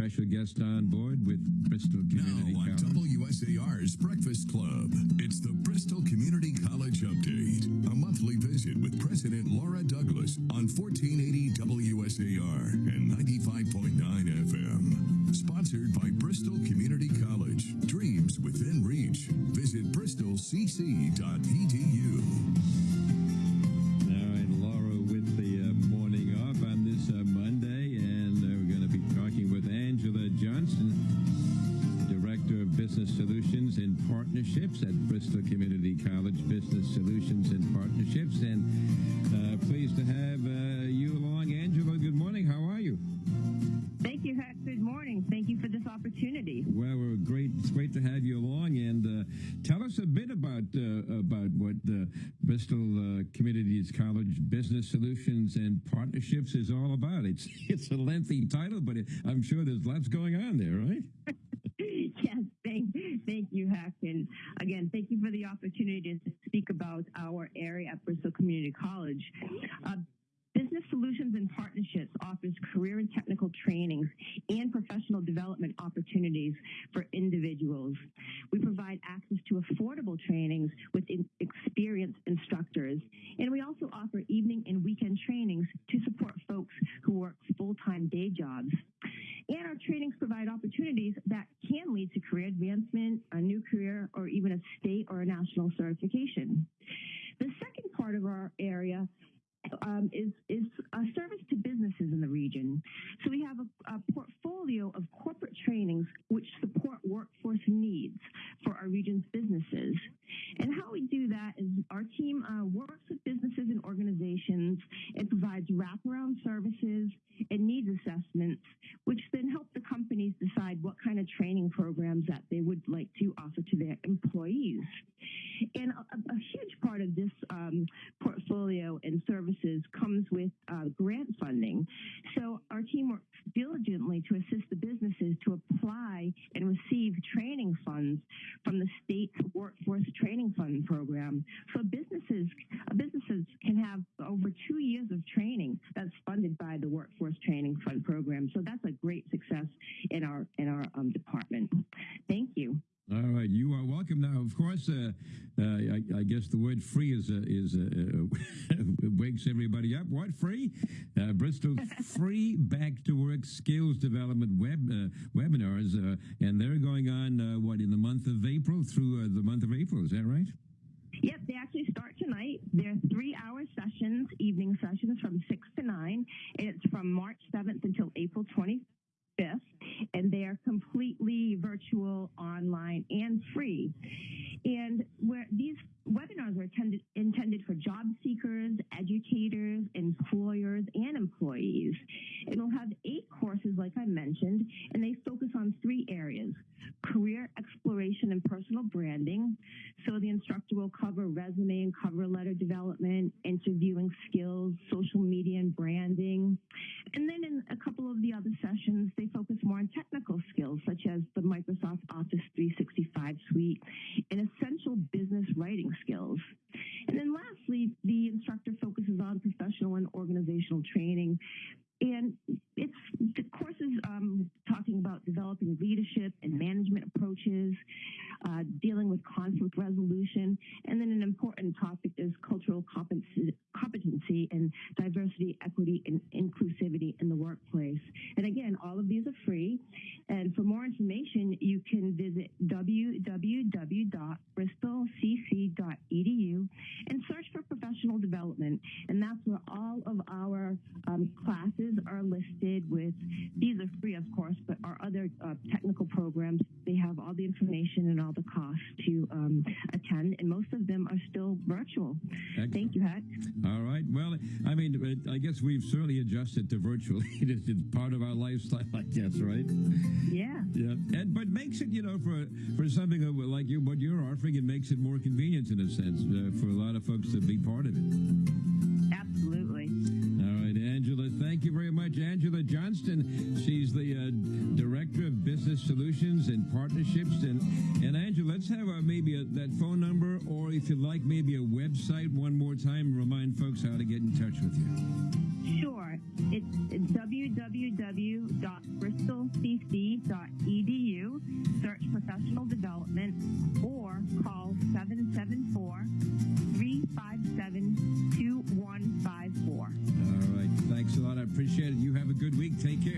special guest on board with Bristol Community now on College. WSAR's Breakfast Club, it's the Bristol Community College Update, a monthly visit with President Laura Douglas on 1480 WSAR and 95.9 FM. Sponsored by Bristol Community College. Dreams within reach. Visit bristolcc.edu. Angela Johnston, Director of Business Solutions and Partnerships at Bristol Community College Business Solutions and Partnerships. And us a bit about uh, about what the Bristol uh, Communities College Business Solutions and Partnerships is all about. It's it's a lengthy title, but it, I'm sure there's lots going on there, right? yes, thank, thank you, Heck. And again, thank you for the opportunity to speak about our area at Bristol Community College. Uh, Solutions and Partnerships offers career and technical trainings and professional development opportunities for individuals. We provide access to affordable trainings with experienced instructors, and we also offer evening and weekend trainings to support folks who work full-time day jobs. And our trainings provide opportunities that can lead to career advancement, a new career, or even a state or a national certification. The second part of our area um, is is a service to businesses in the region. So we have a, a, portfolio of corporate trainings which support workforce needs for our region's businesses. And how we do that is our team uh, works with businesses and organizations It provides wraparound services and needs assessments, which then help the companies decide what kind of training programs that they would like to offer to their employees. And a, a huge part of this um, portfolio and services comes with uh, grant funding. So our team works diligently to assist the businesses to apply and receive training funds from the state workforce training fund program. So businesses businesses can have over two years of training that's funded by the workforce training fund program. So that's a great success in our in our um, department. Thank you. All right, you are welcome. Now, of course, uh, uh, I, I, guess the word "free" is uh, is wakes everybody up. What free? Uh, Bristol's free back to work skills development web uh, webinars, uh, and they're going on what in the month of April through the month of April. Is that right? Yep, they actually start tonight. They're three-hour sessions, evening sessions from six to nine, and it's from March 7th until April 20th. 5th, and they are completely virtual, online, and free. And where these webinars are attended, intended for job seekers, educators, employers, and employees. It will have eight courses, like I mentioned, and they focus on three areas career exploration and personal branding. So the instructor will cover resume and cover letter development, interviewing skills, social media and branding. And then in a couple of the other sessions, they focus more on technical skills, such as the Microsoft Office 365 suite and essential business writing skills. And then lastly, the instructor focuses on professional and organizational training. And it's the courses um, talking developing leadership and management approaches, uh, dealing with conflict resolution, and then an important topic is cultural competency and diversity, equity, and inclusivity in the workplace. And again, all of these are free. And for more information, you can visit www.bristolcc.edu and search for professional development. And that's where all of our um, classes are listed with, these are free, of course, but our other uh, technical programs, they have all the information and all the costs to um, attend, and most of them are still virtual. Excellent. Thank you, Heck. All right. Well, I mean, I guess we've certainly adjusted to virtually. it's part of our lifestyle, I guess, right? Yeah. Yeah. And but makes it, you know, for for something like you, what you're offering, it makes it more convenient in a sense uh, for a lot of folks to be part of it. Absolutely. Thank you very much, Angela Johnston. She's the uh, director of business Solutions and Partnerships. And, and Angela, let's have a, maybe a, that phone number, or if you'd like, maybe a website one more time. Remind folks how to get in touch with you. Sure. It's www.bristolcc.edu. Search professional development or appreciate it. You have a good week. Take care.